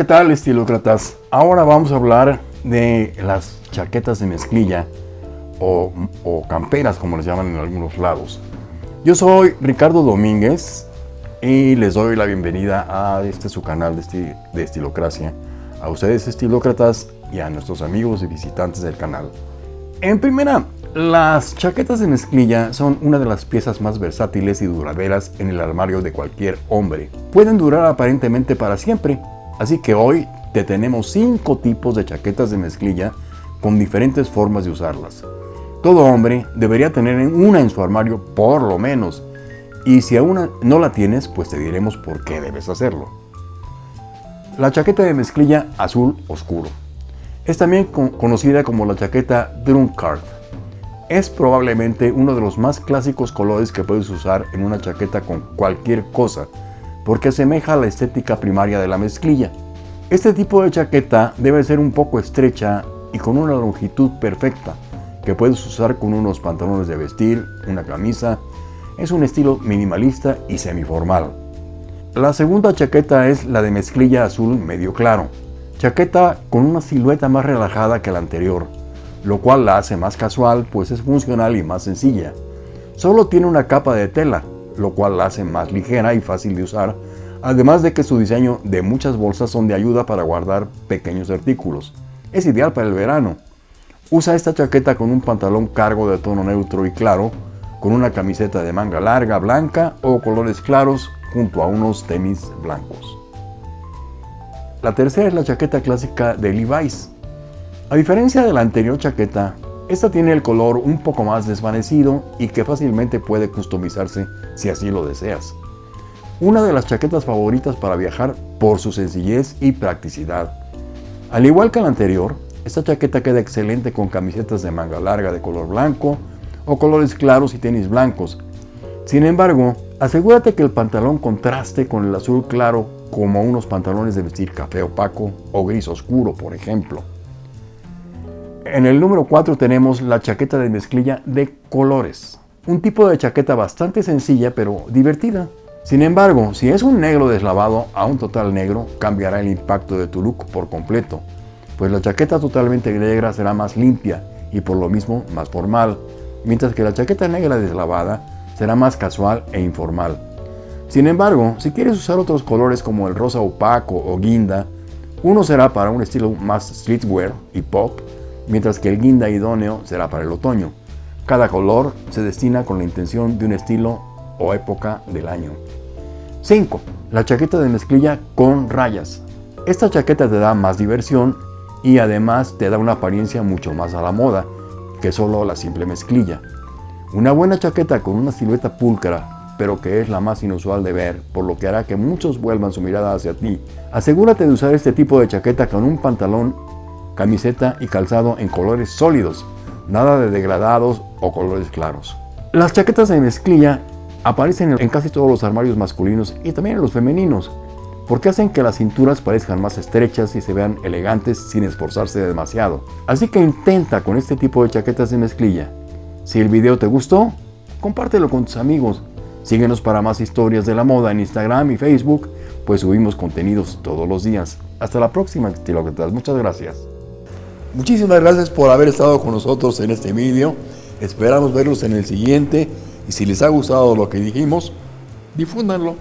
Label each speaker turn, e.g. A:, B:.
A: ¿Qué tal estilócratas? Ahora vamos a hablar de las chaquetas de mezclilla o, o, camperas como les llaman en algunos lados. Yo soy Ricardo Domínguez y les doy la bienvenida a este su canal de, de Estilocracia, a ustedes estilócratas y a nuestros amigos y visitantes del canal. En primera, las chaquetas de mezclilla son una de las piezas más versátiles y duraderas en el armario de cualquier hombre. Pueden durar aparentemente para siempre, así que hoy te tenemos 5 tipos de chaquetas de mezclilla con diferentes formas de usarlas. Todo hombre debería tener una en su armario por lo menos, y si aún no la tienes, pues te diremos por qué debes hacerlo. La chaqueta de mezclilla azul oscuro. Es también conocida como la chaqueta Drunkard es probablemente uno de los más clásicos colores que puedes usar en una chaqueta con cualquier cosa, porque asemeja a la estética primaria de la mezclilla. Este tipo de chaqueta debe ser un poco estrecha y con una longitud perfecta, que puedes usar con unos pantalones de vestir, una camisa. Es un estilo minimalista y semiformal. La segunda chaqueta es la de mezclilla azul medio claro. Chaqueta con una silueta más relajada que la anterior, lo cual la hace más casual pues es funcional y más sencilla. Solo tiene una capa de tela, lo cual la hace más ligera y fácil de usar, además de que su diseño de muchas bolsas son de ayuda para guardar pequeños artículos. Es ideal para el verano. Usa esta chaqueta con un pantalón cargo de tono neutro y claro, con una camiseta de manga larga blanca o colores claros junto a unos tenis blancos. La tercera es la chaqueta clásica de Levi's. A diferencia de la anterior chaqueta, esta tiene el color un poco más desvanecido y que fácilmente puede customizarse si así lo deseas. Una de las chaquetas favoritas para viajar por su sencillez y practicidad. Al igual que la anterior, esta chaqueta queda excelente con camisetas de manga larga de color blanco o colores claros y tenis blancos. Sin embargo, asegúrate que el pantalón contraste con el azul claro como unos pantalones de vestir café opaco o gris oscuro, por ejemplo. En el número 4 tenemos la chaqueta de mezclilla de colores. Un tipo de chaqueta bastante sencilla pero divertida. Sin embargo, si es un negro deslavado a un total negro, cambiará el impacto de tu look por completo, pues la chaqueta totalmente negra será más limpia y por lo mismo más formal, mientras que la chaqueta negra deslavada será más casual e informal. Sin embargo, si quieres usar otros colores como el rosa opaco o guinda, uno será para un estilo más streetwear y pop, mientras que el guinda idóneo será para el otoño. Cada color se destina con la intención de un estilo o época del año. 5. La chaqueta de mezclilla con rayas. Esta chaqueta te da más diversión y además te da una apariencia mucho más a la moda que solo la simple mezclilla. Una buena chaqueta con una silueta pulcra, pero que es la más inusual de ver, por lo que hará que muchos vuelvan su mirada hacia ti. Asegúrate de usar este tipo de chaqueta con un pantalón camiseta y calzado en colores sólidos, nada de degradados o colores claros. Las chaquetas de mezclilla aparecen en casi todos los armarios masculinos y también en los femeninos, porque hacen que las cinturas parezcan más estrechas y se vean elegantes sin esforzarse demasiado. Así que intenta con este tipo de chaquetas de mezclilla. Si el video te gustó, compártelo con tus amigos. Síguenos para más historias de la moda en Instagram y Facebook, pues subimos contenidos todos los días. Hasta la próxima, estilócratas. Muchas gracias. Muchísimas gracias por haber estado con nosotros en este vídeo. Esperamos verlos en el siguiente y si les ha gustado lo que dijimos, difúndanlo.